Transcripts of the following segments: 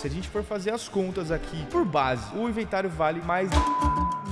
se a gente for fazer as contas aqui por base, o inventário vale mais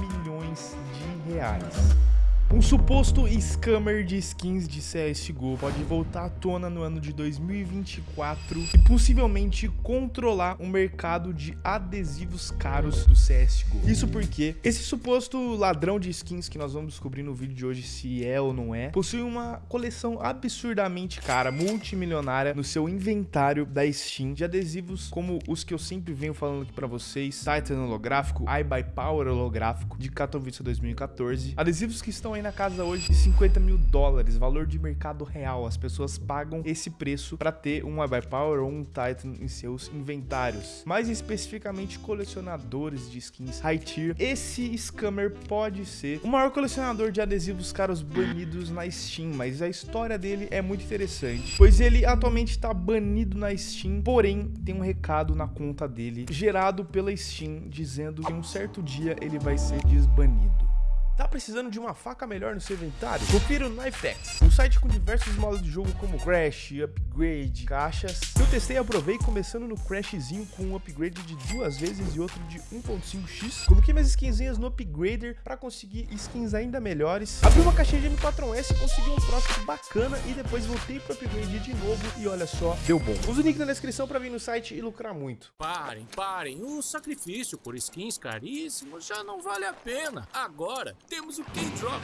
milhões de reais. Um suposto scammer de skins de CSGO pode voltar à tona no ano de 2024 e possivelmente controlar o mercado de adesivos caros do CSGO. Isso porque esse suposto ladrão de skins que nós vamos descobrir no vídeo de hoje se é ou não é, possui uma coleção absurdamente cara, multimilionária no seu inventário da Steam de adesivos como os que eu sempre venho falando aqui para vocês, Titan holográfico, iBuyPower holográfico de Katowice 2014, adesivos que estão aí na casa hoje de 50 mil dólares, valor de mercado real. As pessoas pagam esse preço para ter um Power ou um Titan em seus inventários. Mais especificamente, colecionadores de skins high tier. Esse scammer pode ser o maior colecionador de adesivos caros banidos na Steam, mas a história dele é muito interessante, pois ele atualmente está banido na Steam, porém tem um recado na conta dele gerado pela Steam dizendo que um certo dia ele vai ser desbanido. Tá precisando de uma faca melhor no seu inventário? Confira o Knifex, um site com diversos modos de jogo como Crash, Upgrade, caixas. Eu testei e aprovei começando no Crashzinho com um upgrade de duas vezes e outro de 1.5x. Coloquei minhas skinzinhas no Upgrader para conseguir skins ainda melhores. Abri uma caixinha de M4S, consegui um Frost bacana e depois voltei pro Upgrade de novo e olha só, deu bom. Usa o link na descrição para vir no site e lucrar muito. Parem, parem, o sacrifício por skins caríssimos já não vale a pena. Agora temos o K-Drop.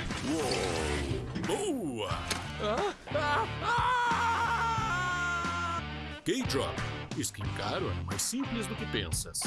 Boa! Ah, ah, ah! K-Drop. Skin caro é mais simples do que pensas.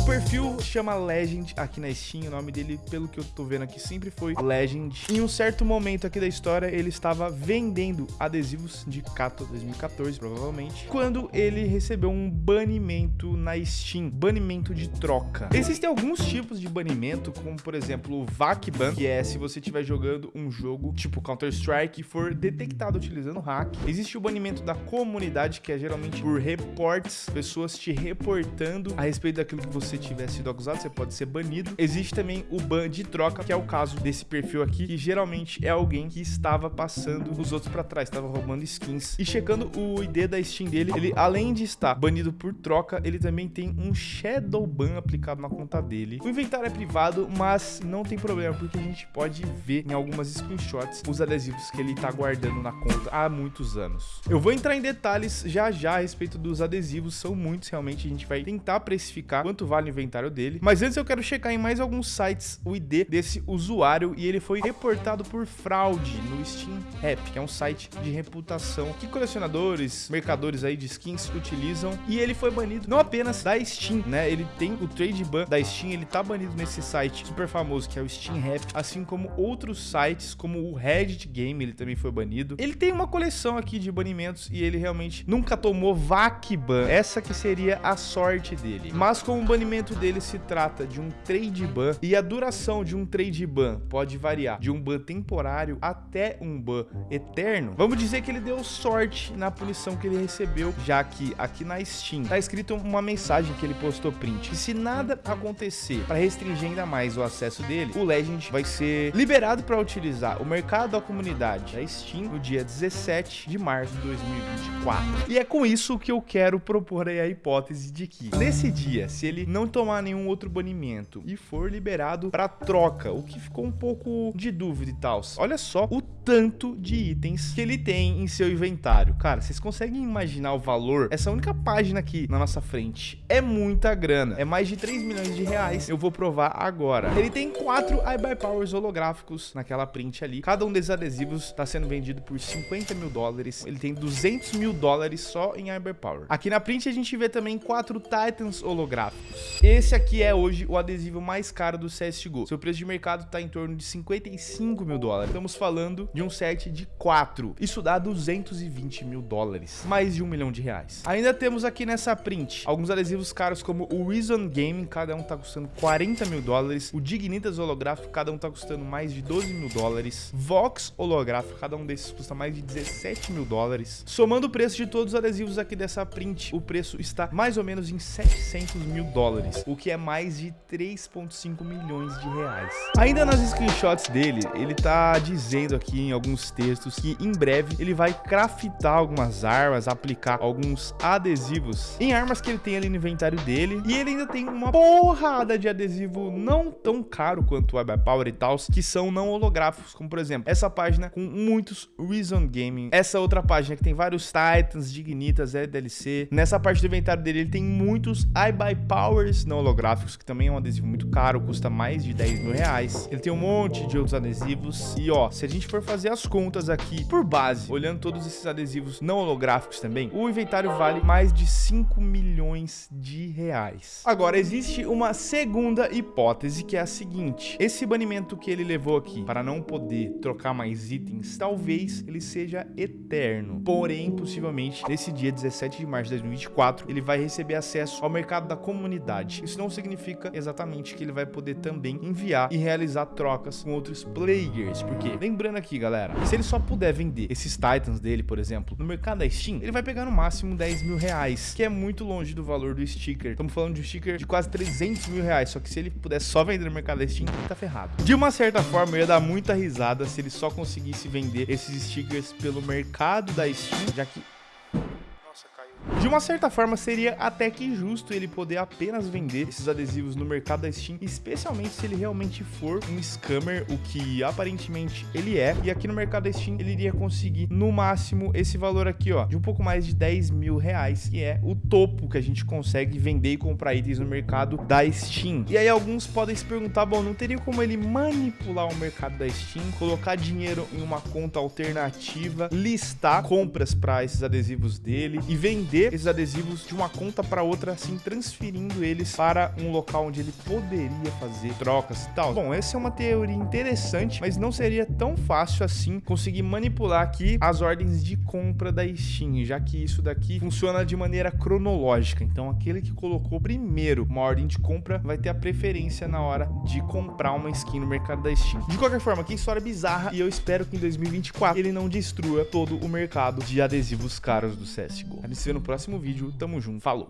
O perfil chama Legend aqui na Steam, o nome dele, pelo que eu tô vendo aqui, sempre foi Legend. Em um certo momento aqui da história, ele estava vendendo adesivos de Kato 2014, provavelmente, quando ele recebeu um banimento na Steam, banimento de troca. Existem alguns tipos de banimento, como por exemplo o VAC Ban, que é se você estiver jogando um jogo tipo Counter-Strike e for detectado utilizando hack. Existe o banimento da comunidade, que é geralmente por reports, pessoas te reportando a respeito daquilo que você você tiver sido acusado, você pode ser banido. Existe também o ban de troca, que é o caso desse perfil aqui, que geralmente é alguém que estava passando os outros para trás, estava roubando skins. E checando o ID da Steam dele, ele além de estar banido por troca, ele também tem um Shadow Ban aplicado na conta dele. O inventário é privado, mas não tem problema, porque a gente pode ver em algumas screenshots os adesivos que ele tá guardando na conta há muitos anos. Eu vou entrar em detalhes já já a respeito dos adesivos, são muitos realmente, a gente vai tentar precificar quanto vale o inventário dele. Mas antes eu quero checar em mais alguns sites o ID desse usuário e ele foi reportado por fraude no Steam Rap, que é um site de reputação que colecionadores, mercadores aí de skins utilizam. E ele foi banido não apenas da Steam, né? Ele tem o trade ban da Steam, ele tá banido nesse site super famoso que é o Steam Rap, assim como outros sites como o Reddit Game, ele também foi banido. Ele tem uma coleção aqui de banimentos e ele realmente nunca tomou VAC ban. Essa que seria a sorte dele. Mas com o banimento banimento dele se trata de um trade ban e a duração de um trade ban pode variar de um ban temporário até um ban eterno, vamos dizer que ele deu sorte na punição que ele recebeu, já que aqui na Steam tá escrito uma mensagem que ele postou print. E se nada acontecer para restringir ainda mais o acesso dele, o Legend vai ser liberado para utilizar o mercado da comunidade da Steam no dia 17 de março de 2024. E é com isso que eu quero propor a hipótese de que nesse dia, se ele não não tomar nenhum outro banimento e for liberado para troca, o que ficou um pouco de dúvida e tal. Olha só o tanto de itens que ele tem em seu inventário. Cara, vocês conseguem imaginar o valor? Essa única página aqui na nossa frente é muita grana. É mais de 3 milhões de reais. Eu vou provar agora. Ele tem quatro iBuy Powers holográficos naquela print ali. Cada um desses adesivos está sendo vendido por 50 mil dólares. Ele tem 200 mil dólares só em iBuy Power. Aqui na print a gente vê também quatro Titans holográficos. Esse aqui é hoje o adesivo mais caro do CSGO. Seu preço de mercado está em torno de 55 mil dólares. Estamos falando de um set de 4. Isso dá 220 mil dólares. Mais de um milhão de reais. Ainda temos aqui nessa print alguns adesivos caros como o Reason Gaming, cada um tá custando 40 mil dólares. O Dignitas holográfico, cada um tá custando mais de 12 mil dólares. Vox holográfico, cada um desses custa mais de 17 mil dólares. Somando o preço de todos os adesivos aqui dessa print, o preço está mais ou menos em 700 mil dólares o que é mais de 3.5 milhões de reais. Ainda nas screenshots dele, ele tá dizendo aqui em alguns textos que em breve ele vai craftar algumas armas, aplicar alguns adesivos em armas que ele tem ali no inventário dele, e ele ainda tem uma porrada de adesivo não tão caro quanto o Web Power e tal, que são não holográficos, como por exemplo, essa página com muitos Reason Gaming, essa outra página que tem vários Titans, Dignitas, LDLC. Nessa parte do inventário dele, ele tem muitos iBuy Não holográficos, que também é um adesivo muito caro, custa mais de 10 mil reais. Ele tem um monte de outros adesivos. E ó, se a gente for fazer as contas aqui por base, olhando todos esses adesivos não holográficos também, o inventário vale mais de 5 milhões de reais. Agora, existe uma segunda hipótese que é a seguinte: esse banimento que ele levou aqui para não poder trocar mais itens, talvez ele seja eterno. Porém, possivelmente, nesse dia 17 de março de 2024, ele vai receber acesso ao mercado da comunidade. Isso não significa exatamente que ele vai poder também enviar e realizar trocas com outros players, porque lembrando aqui, galera, se ele só puder vender esses Titans dele, por exemplo, no mercado da Steam, ele vai pegar no máximo 10 mil reais, que é muito longe do valor do sticker. Estamos falando de um sticker de quase 300 mil reais, só que se ele puder só vender no mercado da Steam, ele tá ferrado. De uma certa forma, eu ia dar muita risada se ele só conseguisse vender esses stickers pelo mercado da Steam, já que de uma certa forma, seria até que justo ele poder apenas vender esses adesivos no mercado da Steam, especialmente se ele realmente for um scammer, o que aparentemente ele é. E aqui no mercado da Steam, ele iria conseguir no máximo esse valor aqui, ó, de um pouco mais de 10 mil reais, que é o topo que a gente consegue vender e comprar itens no mercado da Steam. E aí alguns podem se perguntar, bom, não teria como ele manipular o mercado da Steam, colocar dinheiro em uma conta alternativa, listar compras para esses adesivos dele e vender esses adesivos de uma conta para outra, assim, transferindo eles para um local onde ele poderia fazer trocas e tal. Bom, essa é uma teoria interessante, mas não seria tão fácil assim conseguir manipular aqui as ordens de compra da Steam, já que isso daqui funciona de maneira cronológica. Então, aquele que colocou primeiro uma ordem de compra vai ter a preferência na hora de comprar uma skin no mercado da Steam. De qualquer forma, que história bizarra e eu espero que em 2024 ele não destrua todo o mercado de adesivos caros do CSGO. A gente se vê no próximo próximo vídeo. Tamo junto, falou!